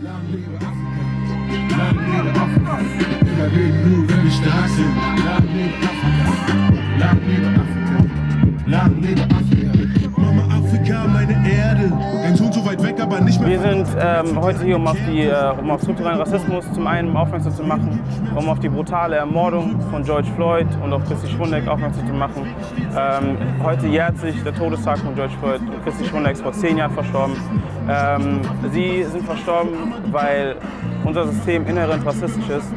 Afrika. Lang lebe Afrika. Lang lebe Afrika. Wir sind ähm, heute hier, um auf, die, äh, um auf strukturellen Rassismus zum einen aufmerksam zu machen, um auf die brutale Ermordung von George Floyd und auf Christi Schwundeck aufmerksam zu machen. Ähm, heute jährt sich der Todestag von George Floyd und Christi Schwundeck ist vor zehn Jahren verstorben. Ähm, sie sind verstorben, weil unser System inhärent rassistisch ist.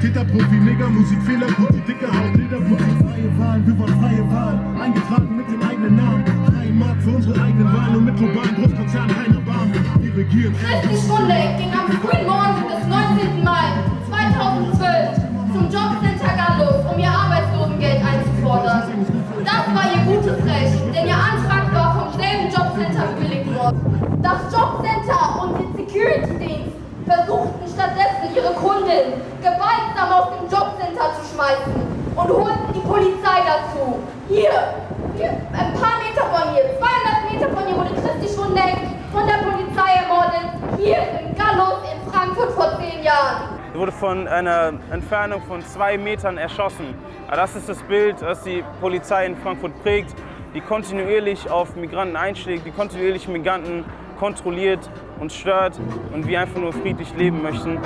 Täter, Profi, Nigger, Musikfehler, gute dicke Haut, Lederputz, freie Wahlen, wir wollen freie Wahlen, eingetragen mit den eigenen Namen. Drei Mark für unsere eigenen Wahlen und mit globalen Großkonzernen keiner Barm. Wir regieren. Schwundeck ging am frühen Morgen des 19. Mai 2012 zum Jobcenter Gallus, um ihr Arbeitslosengeld einzufordern. Das war ihr gutes Recht, denn ihr Antrag war vom selben Jobcenter bewilligt worden. Das Jobcenter und der Security-Dienst versuchten stattdessen ihre Kundin gewaltsam aus dem Jobcenter zu schmeißen und holten die Polizei dazu. Hier, ein paar Meter von hier, 200 Meter von hier wurde Christi Schwundeck von der Polizei ermordet, hier im Gallus in Frankfurt vor zehn Jahren. Sie wurde von einer Entfernung von zwei Metern erschossen. Das ist das Bild, das die Polizei in Frankfurt prägt, die kontinuierlich auf Migranten einschlägt, die kontinuierlich Migranten kontrolliert und stört und wir einfach nur friedlich leben möchten.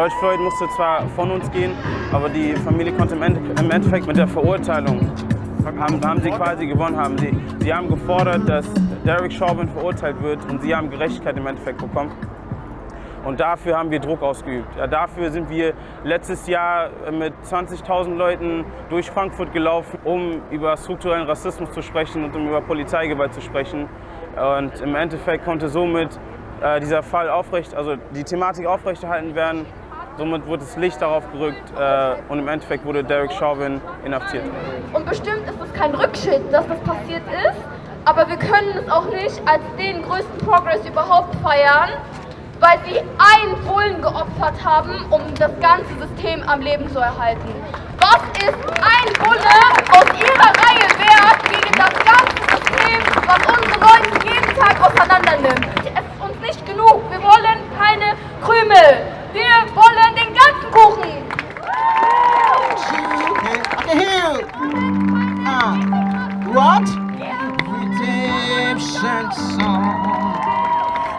George Floyd musste zwar von uns gehen, aber die Familie konnte im Endeffekt mit der Verurteilung haben, haben sie quasi gewonnen haben. Sie, sie haben gefordert, dass Derek Chauvin verurteilt wird und sie haben Gerechtigkeit im Endeffekt bekommen. Und dafür haben wir Druck ausgeübt. Ja, dafür sind wir letztes Jahr mit 20.000 Leuten durch Frankfurt gelaufen, um über strukturellen Rassismus zu sprechen und um über Polizeigewalt zu sprechen. Und im Endeffekt konnte somit äh, dieser Fall aufrecht, also die Thematik aufrechterhalten werden. Somit wurde das Licht darauf gerückt äh, und im Endeffekt wurde Derek Chauvin inhaftiert. Und bestimmt ist es kein Rückschritt, dass das passiert ist, aber wir können es auch nicht als den größten Progress überhaupt feiern, weil sie einen Bullen geopfert haben, um das ganze System am Leben zu erhalten. Was ist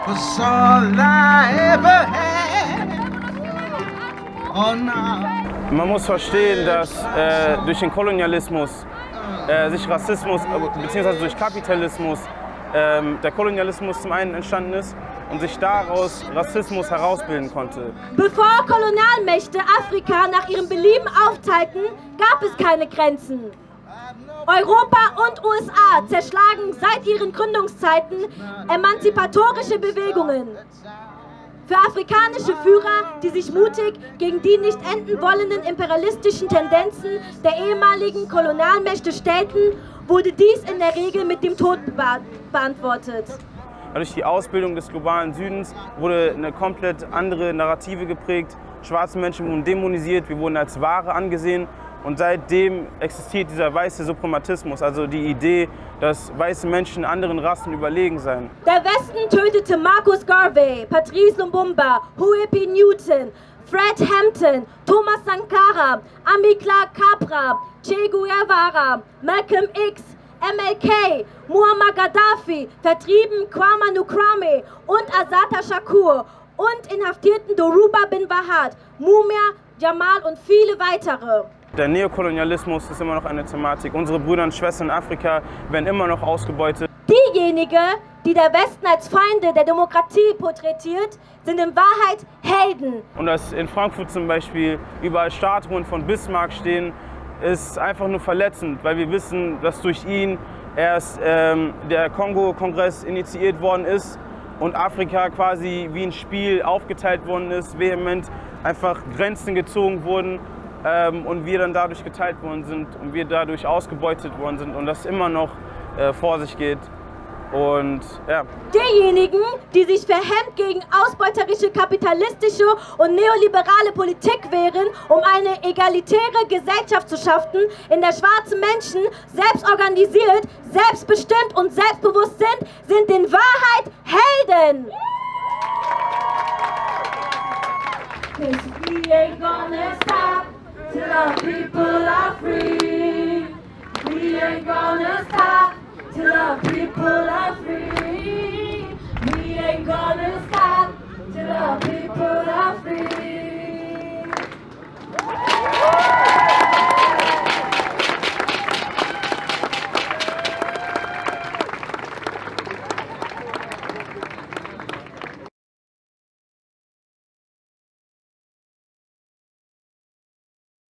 was all I ever had. Oh no. Man muss verstehen, dass äh, durch den Kolonialismus äh, sich Rassismus äh, bzw. durch Kapitalismus ähm, der Kolonialismus zum einen entstanden ist und sich daraus Rassismus herausbilden konnte. Bevor Kolonialmächte Afrika nach ihrem Belieben aufteilten, gab es keine Grenzen. Europa und USA zerschlagen seit ihren Gründungszeiten emanzipatorische Bewegungen. Für afrikanische Führer, die sich mutig gegen die nicht enden wollenden imperialistischen Tendenzen der ehemaligen Kolonialmächte stellten, wurde dies in der Regel mit dem Tod beantwortet. Durch die Ausbildung des globalen Südens wurde eine komplett andere Narrative geprägt. Schwarze Menschen wurden dämonisiert, wir wurden als Ware angesehen und seitdem existiert dieser weiße Suprematismus, also die Idee, dass weiße Menschen anderen Rassen überlegen seien. Der Westen tötete Marcus Garvey, Patrice Lumumba, Huey. Newton, Fred Hampton, Thomas Sankara, Amilcar Cabral, Che Guevara, Malcolm X, MLK, Muammar Gaddafi, vertrieben Kwame Nkrumah und Asata Shakur und inhaftierten Doruba bin Wahad, Mumia, Jamal und viele weitere. Der Neokolonialismus ist immer noch eine Thematik. Unsere Brüder und Schwestern in Afrika werden immer noch ausgebeutet. Diejenigen, die der Westen als Feinde der Demokratie porträtiert, sind in Wahrheit Helden. Und dass in Frankfurt zum Beispiel überall Statuen von Bismarck stehen, ist einfach nur verletzend, weil wir wissen, dass durch ihn erst ähm, der Kongo-Kongress initiiert worden ist und Afrika quasi wie ein Spiel aufgeteilt worden ist, vehement einfach Grenzen gezogen wurden ähm, und wir dann dadurch geteilt worden sind und wir dadurch ausgebeutet worden sind und das immer noch äh, vor sich geht. Und ja, Diejenigen, die sich verhemmt gegen ausbeuterische kapitalistische und neoliberale Politik wehren, um eine egalitäre Gesellschaft zu schaffen, in der schwarze Menschen selbst organisiert, selbstbestimmt und selbstbewusst sind, sind in Wahrheit Helden. Cause we ain't gonna stop till our people are free. We ain't gonna stop till our people are free. We ain't gonna